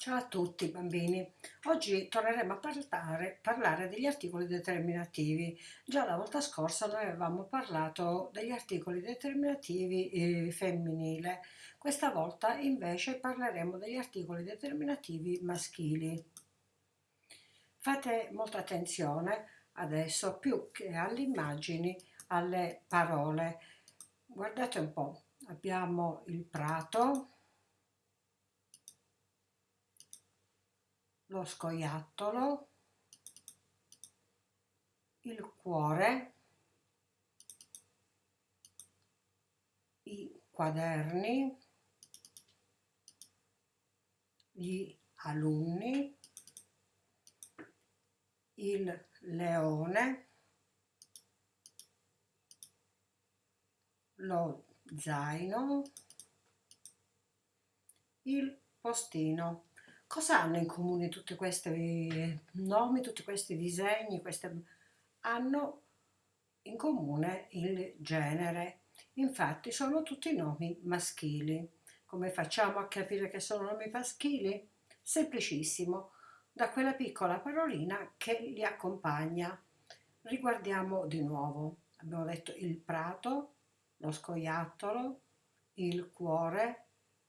Ciao a tutti bambini, oggi torneremo a parlare, parlare, degli articoli determinativi. Già la volta scorsa noi avevamo parlato degli articoli determinativi eh, femminile, questa volta invece parleremo degli articoli determinativi maschili. Fate molta attenzione adesso più che alle immagini, alle parole. Guardate un po', abbiamo il prato, lo scoiattolo, il cuore, i quaderni, gli alunni, il leone, lo zaino, il postino. Cosa hanno in comune tutti questi nomi, tutti questi disegni? Queste... Hanno in comune il genere, infatti sono tutti nomi maschili. Come facciamo a capire che sono nomi maschili? Semplicissimo, da quella piccola parolina che li accompagna. Riguardiamo di nuovo. Abbiamo detto il prato, lo scoiattolo, il cuore,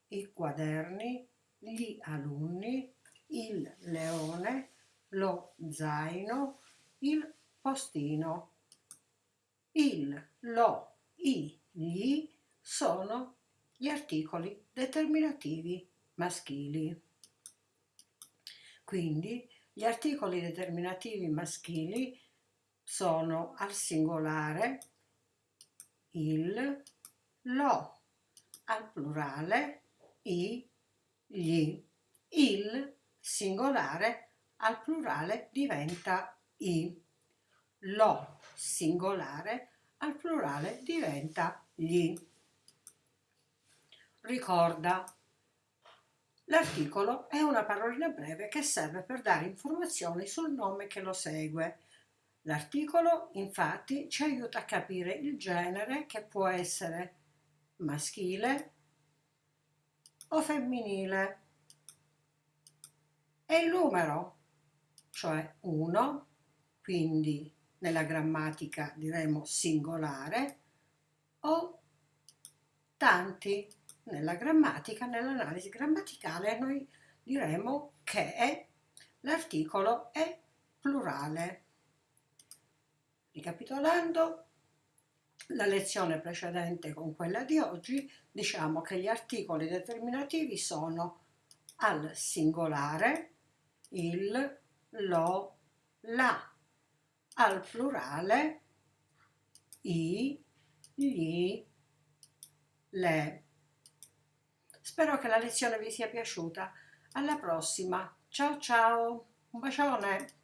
i quaderni, gli alunni, il leone, lo zaino, il postino. Il, lo, i, gli sono gli articoli determinativi maschili. Quindi gli articoli determinativi maschili sono al singolare il, lo, al plurale i, gli. Il singolare al plurale diventa i. Lo singolare al plurale diventa gli. Ricorda, l'articolo è una parolina breve che serve per dare informazioni sul nome che lo segue. L'articolo infatti ci aiuta a capire il genere che può essere maschile, o femminile. E il numero, cioè 1, quindi nella grammatica diremo singolare, o tanti. Nella grammatica, nell'analisi grammaticale, noi diremo che l'articolo è plurale. Ricapitolando, la lezione precedente con quella di oggi, diciamo che gli articoli determinativi sono al singolare il, lo, la, al plurale i, gli, le. Spero che la lezione vi sia piaciuta. Alla prossima. Ciao ciao. Un bacione.